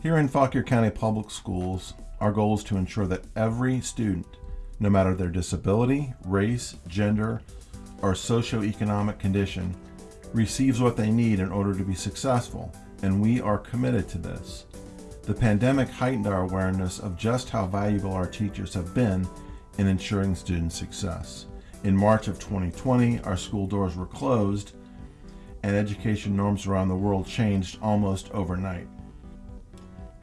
Here in Fauquier County Public Schools, our goal is to ensure that every student, no matter their disability, race, gender, or socioeconomic condition, receives what they need in order to be successful, and we are committed to this. The pandemic heightened our awareness of just how valuable our teachers have been in ensuring student success. In March of 2020, our school doors were closed and education norms around the world changed almost overnight.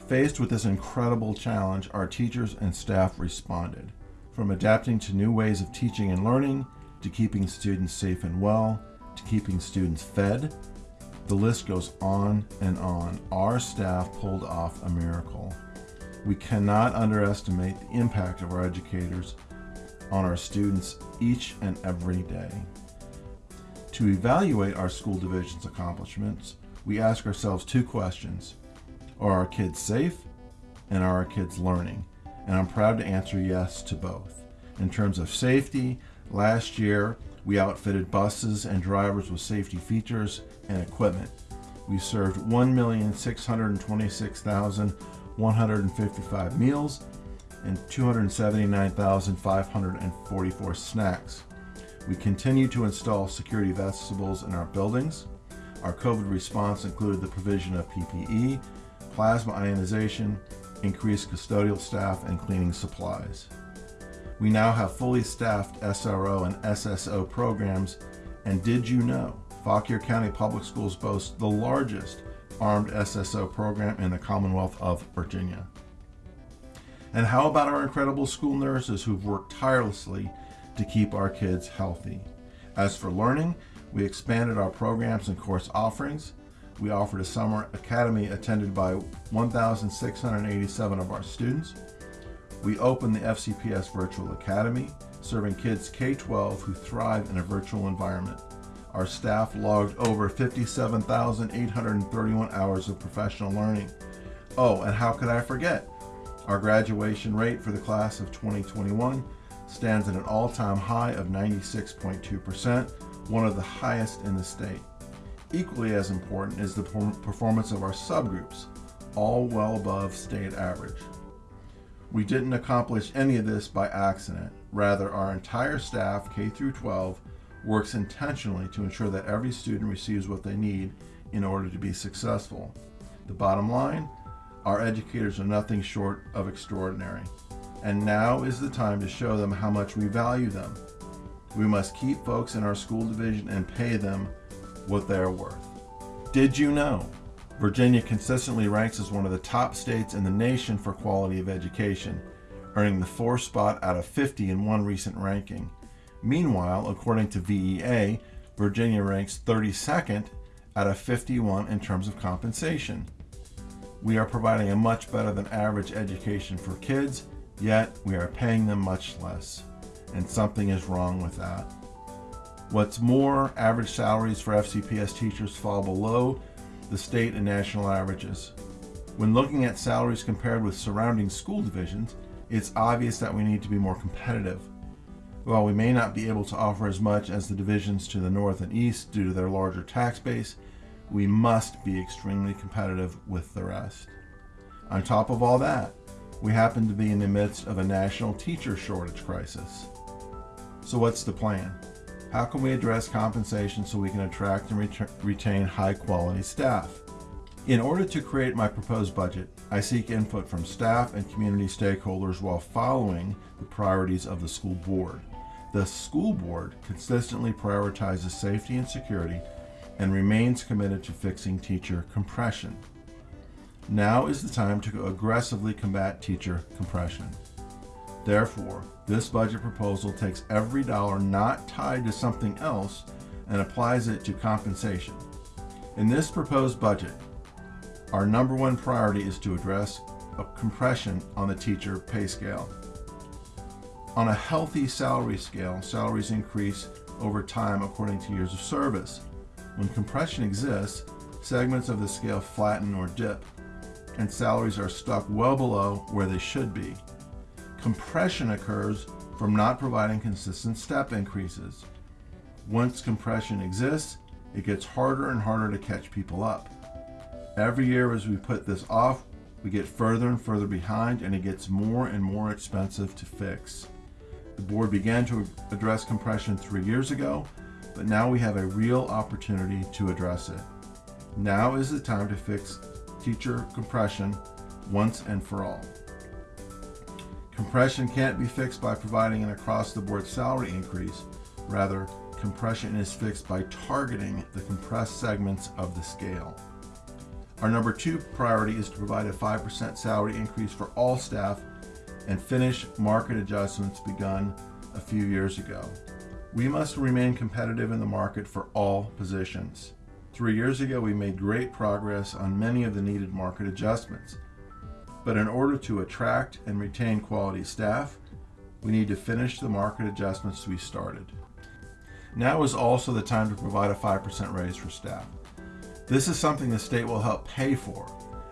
Faced with this incredible challenge, our teachers and staff responded. From adapting to new ways of teaching and learning, to keeping students safe and well, to keeping students fed, the list goes on and on. Our staff pulled off a miracle. We cannot underestimate the impact of our educators on our students each and every day. To evaluate our school division's accomplishments, we ask ourselves two questions. Are our kids safe? And are our kids learning? And I'm proud to answer yes to both. In terms of safety, last year we outfitted buses and drivers with safety features and equipment. We served 1,626,155 meals and 279,544 snacks. We continue to install security vestibules in our buildings. Our COVID response included the provision of PPE, plasma ionization, increased custodial staff, and cleaning supplies. We now have fully staffed SRO and SSO programs, and did you know Fauquier County Public Schools boasts the largest armed SSO program in the Commonwealth of Virginia. And how about our incredible school nurses who've worked tirelessly to keep our kids healthy? As for learning, we expanded our programs and course offerings. We offered a summer academy attended by 1,687 of our students. We opened the FCPS Virtual Academy, serving kids K-12 who thrive in a virtual environment. Our staff logged over 57,831 hours of professional learning. Oh, and how could I forget? Our graduation rate for the class of 2021 stands at an all-time high of 96.2%, one of the highest in the state. Equally as important is the performance of our subgroups, all well above state average. We didn't accomplish any of this by accident. Rather, our entire staff, K through 12, works intentionally to ensure that every student receives what they need in order to be successful. The bottom line, our educators are nothing short of extraordinary. And now is the time to show them how much we value them. We must keep folks in our school division and pay them what they are worth. Did you know? Virginia consistently ranks as one of the top states in the nation for quality of education, earning the fourth spot out of 50 in one recent ranking. Meanwhile, according to VEA, Virginia ranks 32nd out of 51 in terms of compensation. We are providing a much better than average education for kids, yet we are paying them much less. And something is wrong with that. What's more, average salaries for FCPS teachers fall below the state and national averages. When looking at salaries compared with surrounding school divisions, it's obvious that we need to be more competitive. While we may not be able to offer as much as the divisions to the north and east due to their larger tax base, we must be extremely competitive with the rest. On top of all that, we happen to be in the midst of a national teacher shortage crisis. So what's the plan? How can we address compensation so we can attract and ret retain high quality staff? In order to create my proposed budget, I seek input from staff and community stakeholders while following the priorities of the school board. The school board consistently prioritizes safety and security and remains committed to fixing teacher compression. Now is the time to aggressively combat teacher compression. Therefore, this budget proposal takes every dollar not tied to something else and applies it to compensation. In this proposed budget, our number one priority is to address a compression on the teacher pay scale. On a healthy salary scale, salaries increase over time according to years of service. When compression exists, segments of the scale flatten or dip, and salaries are stuck well below where they should be. Compression occurs from not providing consistent step increases. Once compression exists, it gets harder and harder to catch people up. Every year as we put this off, We get further and further behind, and it gets more and more expensive to fix. The board began to address compression three years ago, but now we have a real opportunity to address it. Now is the time to fix teacher compression once and for all. Compression can't be fixed by providing an across the board salary increase. Rather, compression is fixed by targeting the compressed segments of the scale. Our number two priority is to provide a 5% salary increase for all staff and finish market adjustments begun a few years ago. We must remain competitive in the market for all positions. Three years ago, we made great progress on many of the needed market adjustments. But in order to attract and retain quality staff, we need to finish the market adjustments we started. Now is also the time to provide a 5% raise for staff. This is something the state will help pay for,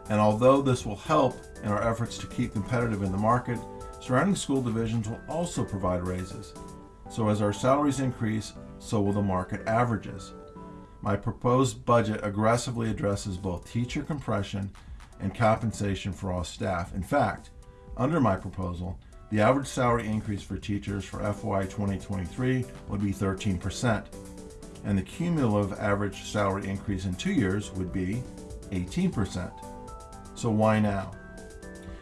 and although this will help in our efforts to keep competitive in the market, surrounding school divisions will also provide raises. So as our salaries increase, so will the market averages. My proposed budget aggressively addresses both teacher compression and compensation for all staff. In fact, under my proposal, the average salary increase for teachers for FY 2023 would be 13%, and the cumulative average salary increase in two years would be 18%. So why now?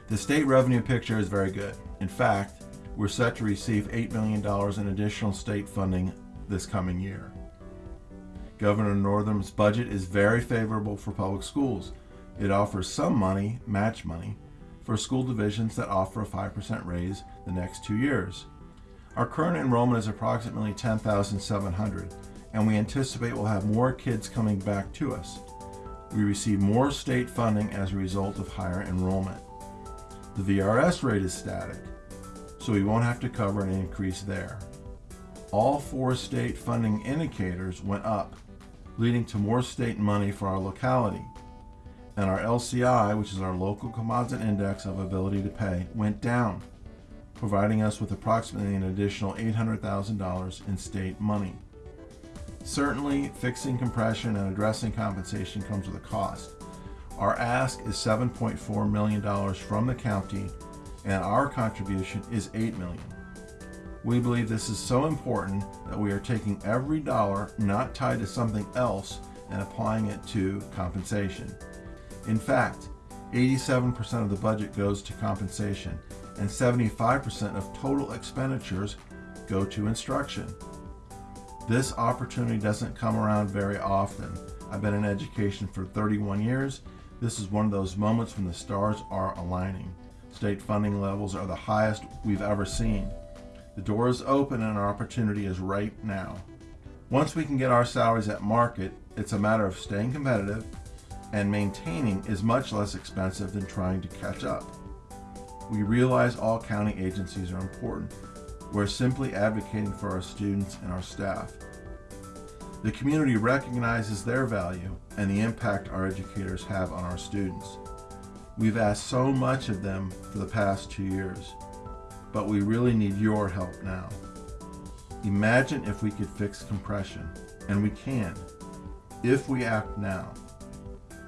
The state revenue picture is very good. In fact, we're set to receive $8 million in additional state funding this coming year. Governor Northam's budget is very favorable for public schools. It offers some money, match money, for school divisions that offer a 5% raise the next two years. Our current enrollment is approximately 10,700, and we anticipate we'll have more kids coming back to us. We receive more state funding as a result of higher enrollment. The VRS rate is static, so we won't have to cover an increase there. All four state funding indicators went up, leading to more state money for our locality. And our LCI, which is our local composite index of ability to pay, went down, providing us with approximately an additional $800,000 in state money. Certainly, fixing compression and addressing compensation comes with a cost. Our ask is $7.4 million from the county, and our contribution is $8 million. We believe this is so important that we are taking every dollar not tied to something else and applying it to compensation. In fact, 87% of the budget goes to compensation, and 75% of total expenditures go to instruction. This opportunity doesn't come around very often. I've been in education for 31 years. This is one of those moments when the stars are aligning. State funding levels are the highest we've ever seen. The door is open and our opportunity is right now. Once we can get our salaries at market, it's a matter of staying competitive and maintaining is much less expensive than trying to catch up. We realize all county agencies are important. We're simply advocating for our students and our staff. The community recognizes their value and the impact our educators have on our students. We've asked so much of them for the past two years, but we really need your help now. Imagine if we could fix compression, and we can, if we act now.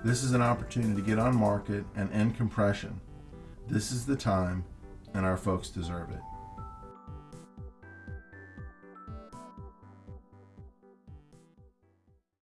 This is an opportunity to get on market and end compression. This is the time, and our folks deserve it.